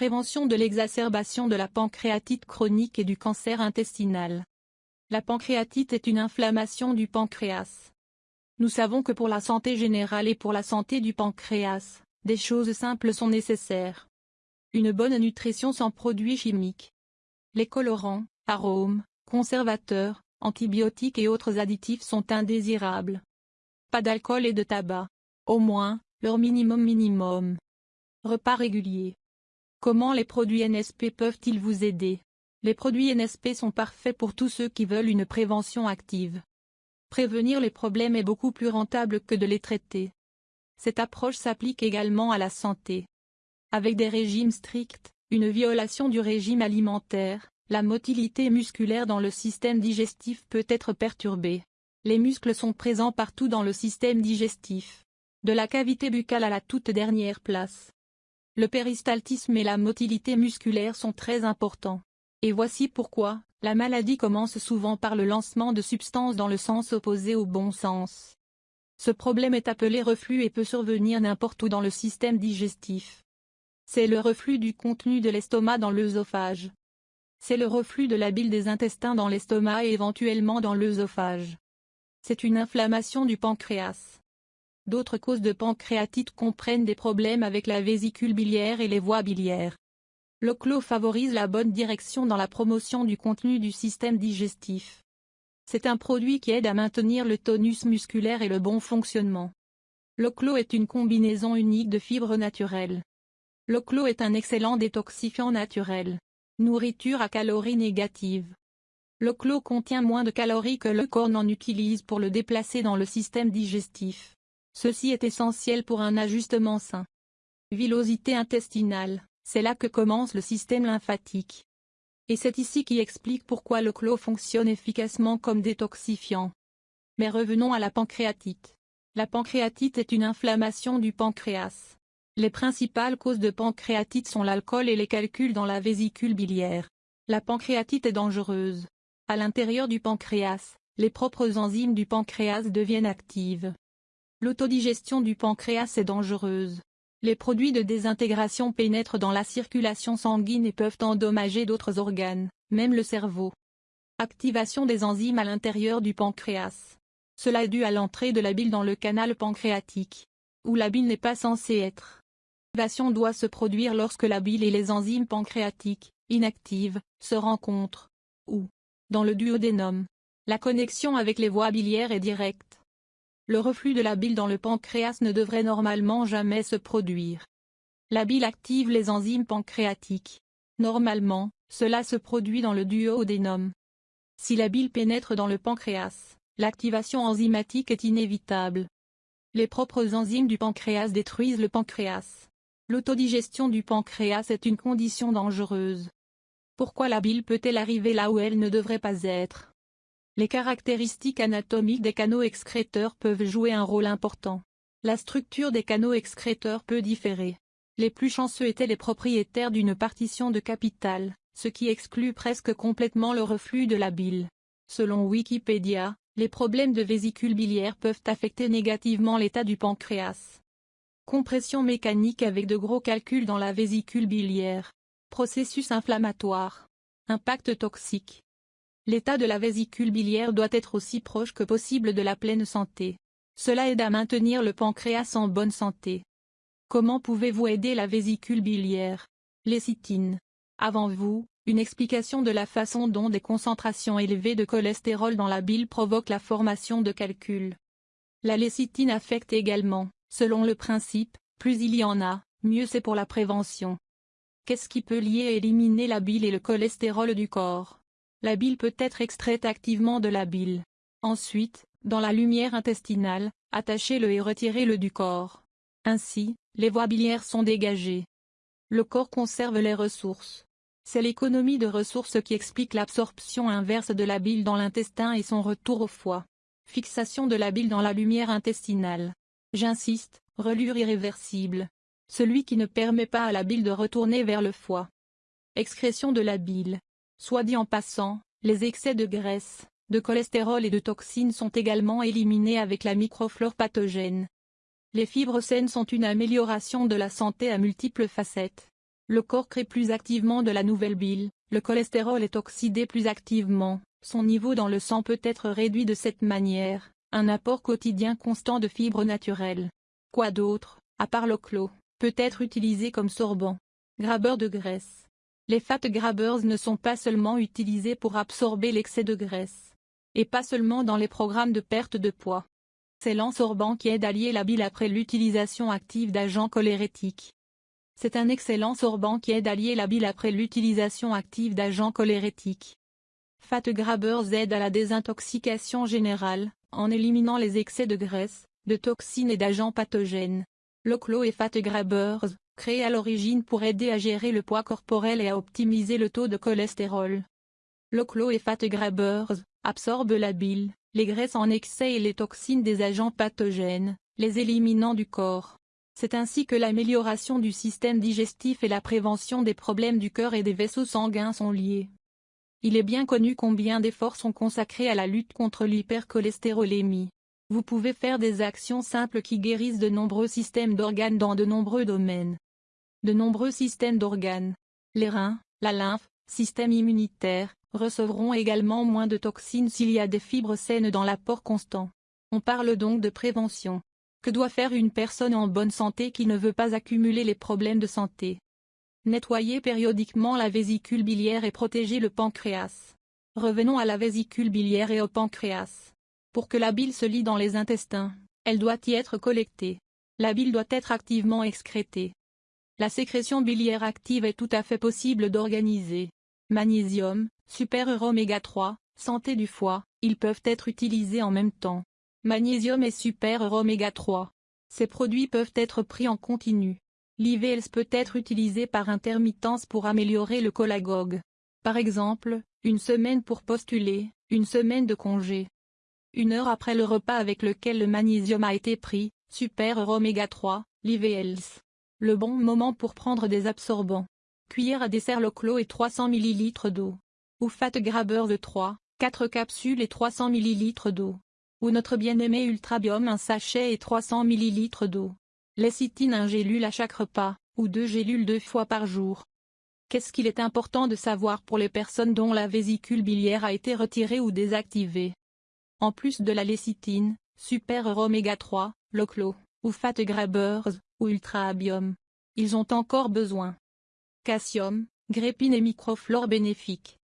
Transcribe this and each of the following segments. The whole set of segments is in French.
Prévention de l'exacerbation de la pancréatite chronique et du cancer intestinal. La pancréatite est une inflammation du pancréas. Nous savons que pour la santé générale et pour la santé du pancréas, des choses simples sont nécessaires. Une bonne nutrition sans produits chimiques. Les colorants, arômes, conservateurs, antibiotiques et autres additifs sont indésirables. Pas d'alcool et de tabac. Au moins, leur minimum minimum. Repas réguliers. Comment les produits NSP peuvent-ils vous aider? Les produits NSP sont parfaits pour tous ceux qui veulent une prévention active. Prévenir les problèmes est beaucoup plus rentable que de les traiter. Cette approche s'applique également à la santé. Avec des régimes stricts, une violation du régime alimentaire, la motilité musculaire dans le système digestif peut être perturbée. Les muscles sont présents partout dans le système digestif. De la cavité buccale à la toute dernière place. Le péristaltisme et la motilité musculaire sont très importants. Et voici pourquoi, la maladie commence souvent par le lancement de substances dans le sens opposé au bon sens. Ce problème est appelé reflux et peut survenir n'importe où dans le système digestif. C'est le reflux du contenu de l'estomac dans l'œsophage. C'est le reflux de la bile des intestins dans l'estomac et éventuellement dans l'œsophage. C'est une inflammation du pancréas. D'autres causes de pancréatite comprennent des problèmes avec la vésicule biliaire et les voies biliaires. Le clos favorise la bonne direction dans la promotion du contenu du système digestif. C'est un produit qui aide à maintenir le tonus musculaire et le bon fonctionnement. Le clos est une combinaison unique de fibres naturelles. Le clos est un excellent détoxifiant naturel. Nourriture à calories négatives. Le clos contient moins de calories que le corps n'en utilise pour le déplacer dans le système digestif. Ceci est essentiel pour un ajustement sain. Villosité intestinale, c'est là que commence le système lymphatique. Et c'est ici qui explique pourquoi le clos fonctionne efficacement comme détoxifiant. Mais revenons à la pancréatite. La pancréatite est une inflammation du pancréas. Les principales causes de pancréatite sont l'alcool et les calculs dans la vésicule biliaire. La pancréatite est dangereuse. À l'intérieur du pancréas, les propres enzymes du pancréas deviennent actives. L'autodigestion du pancréas est dangereuse. Les produits de désintégration pénètrent dans la circulation sanguine et peuvent endommager d'autres organes, même le cerveau. Activation des enzymes à l'intérieur du pancréas. Cela est dû à l'entrée de la bile dans le canal pancréatique, où la bile n'est pas censée être. L'activation doit se produire lorsque la bile et les enzymes pancréatiques, inactives, se rencontrent, ou, dans le duodénum. La connexion avec les voies biliaires est directe le reflux de la bile dans le pancréas ne devrait normalement jamais se produire. La bile active les enzymes pancréatiques. Normalement, cela se produit dans le duodénum. Si la bile pénètre dans le pancréas, l'activation enzymatique est inévitable. Les propres enzymes du pancréas détruisent le pancréas. L'autodigestion du pancréas est une condition dangereuse. Pourquoi la bile peut-elle arriver là où elle ne devrait pas être? Les caractéristiques anatomiques des canaux excréteurs peuvent jouer un rôle important. La structure des canaux excréteurs peut différer. Les plus chanceux étaient les propriétaires d'une partition de capital, ce qui exclut presque complètement le reflux de la bile. Selon Wikipédia, les problèmes de vésicule biliaire peuvent affecter négativement l'état du pancréas. Compression mécanique avec de gros calculs dans la vésicule biliaire. Processus inflammatoire. Impact toxique. L'état de la vésicule biliaire doit être aussi proche que possible de la pleine santé. Cela aide à maintenir le pancréas en bonne santé. Comment pouvez-vous aider la vésicule biliaire? Lécithine. Avant vous, une explication de la façon dont des concentrations élevées de cholestérol dans la bile provoquent la formation de calculs. La lécithine affecte également, selon le principe, plus il y en a, mieux c'est pour la prévention. Qu'est-ce qui peut lier et éliminer la bile et le cholestérol du corps? La bile peut être extraite activement de la bile. Ensuite, dans la lumière intestinale, attachez-le et retirez-le du corps. Ainsi, les voies biliaires sont dégagées. Le corps conserve les ressources. C'est l'économie de ressources qui explique l'absorption inverse de la bile dans l'intestin et son retour au foie. Fixation de la bile dans la lumière intestinale. J'insiste, relure irréversible. Celui qui ne permet pas à la bile de retourner vers le foie. Excrétion de la bile. Soit dit en passant, les excès de graisse, de cholestérol et de toxines sont également éliminés avec la microflore pathogène. Les fibres saines sont une amélioration de la santé à multiples facettes. Le corps crée plus activement de la nouvelle bile, le cholestérol est oxydé plus activement, son niveau dans le sang peut être réduit de cette manière, un apport quotidien constant de fibres naturelles. Quoi d'autre, à part le clos, peut être utilisé comme sorbant? Grabeur de graisse. Les fat grabbers ne sont pas seulement utilisés pour absorber l'excès de graisse. Et pas seulement dans les programmes de perte de poids. C'est l'ensorbant qui aide à lier la bile après l'utilisation active d'agents cholérétiques. C'est un excellent sorbant qui aide à lier la bile après l'utilisation active d'agents cholérétiques. Fat Grabbers aide à la désintoxication générale, en éliminant les excès de graisse, de toxines et d'agents pathogènes. L'oclo et Fat Grabbers, créés à l'origine pour aider à gérer le poids corporel et à optimiser le taux de cholestérol. L'oclo et Fat Grabbers, absorbent la bile, les graisses en excès et les toxines des agents pathogènes, les éliminant du corps. C'est ainsi que l'amélioration du système digestif et la prévention des problèmes du cœur et des vaisseaux sanguins sont liés. Il est bien connu combien d'efforts sont consacrés à la lutte contre l'hypercholestérolémie. Vous pouvez faire des actions simples qui guérissent de nombreux systèmes d'organes dans de nombreux domaines. De nombreux systèmes d'organes, les reins, la lymphe, système immunitaire, recevront également moins de toxines s'il y a des fibres saines dans l'apport constant. On parle donc de prévention. Que doit faire une personne en bonne santé qui ne veut pas accumuler les problèmes de santé? Nettoyer périodiquement la vésicule biliaire et protéger le pancréas. Revenons à la vésicule biliaire et au pancréas. Pour que la bile se lie dans les intestins, elle doit y être collectée. La bile doit être activement excrétée. La sécrétion biliaire active est tout à fait possible d'organiser. Magnésium, super oméga 3, santé du foie, ils peuvent être utilisés en même temps magnésium et super oméga 3. Ces produits peuvent être pris en continu. L'IVLS peut être utilisé par intermittence pour améliorer le cholagogue. Par exemple, une semaine pour postuler, une semaine de congé. Une heure après le repas avec lequel le magnésium a été pris, super oméga 3, l'IVLS. Le bon moment pour prendre des absorbants. Cuillère à dessert le clos et 300 ml d'eau. Ou fat grabber de 3, 4 capsules et 300 ml d'eau ou notre bien-aimé Ultrabiome un sachet et 300 ml d'eau. Lécithine un gélule à chaque repas, ou deux gélules deux fois par jour. Qu'est-ce qu'il est important de savoir pour les personnes dont la vésicule biliaire a été retirée ou désactivée? En plus de la lécithine, super oméga 3, loclo, ou fat grabbers, ou ultra-abium. Ils ont encore besoin. Calcium, grépine et microflore bénéfiques.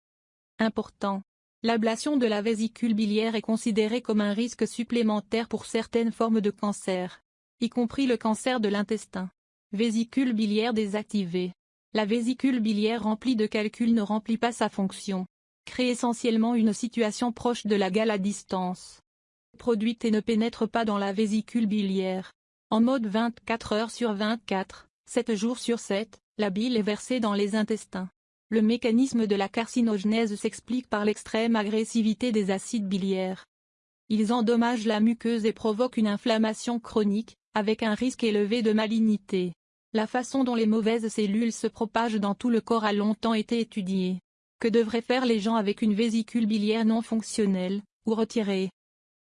Important, L'ablation de la vésicule biliaire est considérée comme un risque supplémentaire pour certaines formes de cancer, y compris le cancer de l'intestin. Vésicule biliaire désactivée. La vésicule biliaire remplie de calculs ne remplit pas sa fonction. Crée essentiellement une situation proche de la gale à distance. Produite et ne pénètre pas dans la vésicule biliaire. En mode 24 heures sur 24, 7 jours sur 7, la bile est versée dans les intestins. Le mécanisme de la carcinogenèse s'explique par l'extrême agressivité des acides biliaires. Ils endommagent la muqueuse et provoquent une inflammation chronique, avec un risque élevé de malignité. La façon dont les mauvaises cellules se propagent dans tout le corps a longtemps été étudiée. Que devraient faire les gens avec une vésicule biliaire non fonctionnelle, ou retirée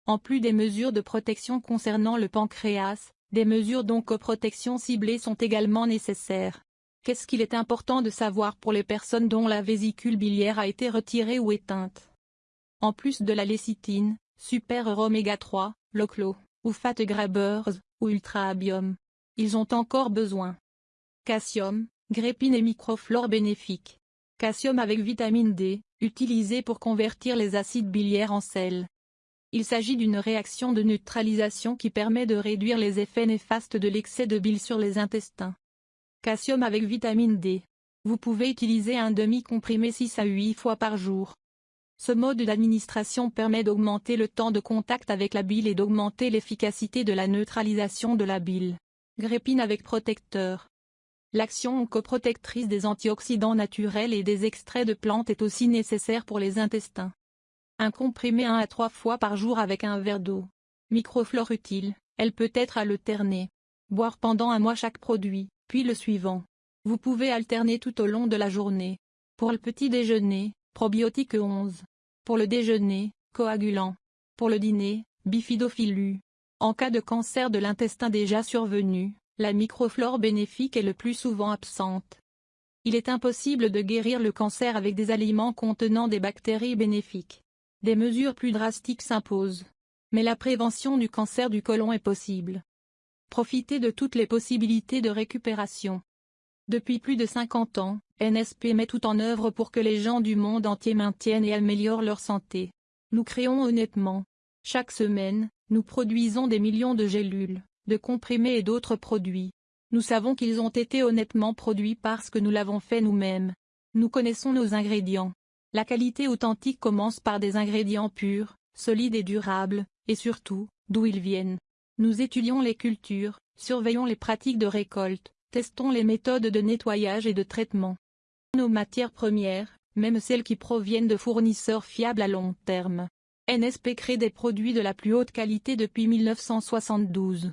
En plus des mesures de protection concernant le pancréas, des mesures d'oncoprotection ciblées sont également nécessaires. Qu'est-ce qu'il est important de savoir pour les personnes dont la vésicule biliaire a été retirée ou éteinte? En plus de la lécithine, super oméga 3, loclo, ou fat grabbers, ou ultra-abium. Ils ont encore besoin. Calcium, grépine et microflore bénéfiques. Calcium avec vitamine D, utilisé pour convertir les acides biliaires en sel. Il s'agit d'une réaction de neutralisation qui permet de réduire les effets néfastes de l'excès de bile sur les intestins. Calcium avec vitamine D. Vous pouvez utiliser un demi-comprimé 6 à 8 fois par jour. Ce mode d'administration permet d'augmenter le temps de contact avec la bile et d'augmenter l'efficacité de la neutralisation de la bile. Grépine avec protecteur. L'action oncoprotectrice des antioxydants naturels et des extraits de plantes est aussi nécessaire pour les intestins. Un comprimé 1 à 3 fois par jour avec un verre d'eau. Microflore utile, elle peut être alternée. Boire pendant un mois chaque produit puis le suivant. Vous pouvez alterner tout au long de la journée. Pour le petit déjeuner, probiotique 11. Pour le déjeuner, coagulant. Pour le dîner, bifidophilu. En cas de cancer de l'intestin déjà survenu, la microflore bénéfique est le plus souvent absente. Il est impossible de guérir le cancer avec des aliments contenant des bactéries bénéfiques. Des mesures plus drastiques s'imposent. Mais la prévention du cancer du côlon est possible. Profitez de toutes les possibilités de récupération. Depuis plus de 50 ans, NSP met tout en œuvre pour que les gens du monde entier maintiennent et améliorent leur santé. Nous créons honnêtement. Chaque semaine, nous produisons des millions de gélules, de comprimés et d'autres produits. Nous savons qu'ils ont été honnêtement produits parce que nous l'avons fait nous-mêmes. Nous connaissons nos ingrédients. La qualité authentique commence par des ingrédients purs, solides et durables, et surtout, d'où ils viennent. Nous étudions les cultures, surveillons les pratiques de récolte, testons les méthodes de nettoyage et de traitement. Nos matières premières, même celles qui proviennent de fournisseurs fiables à long terme. NSP crée des produits de la plus haute qualité depuis 1972.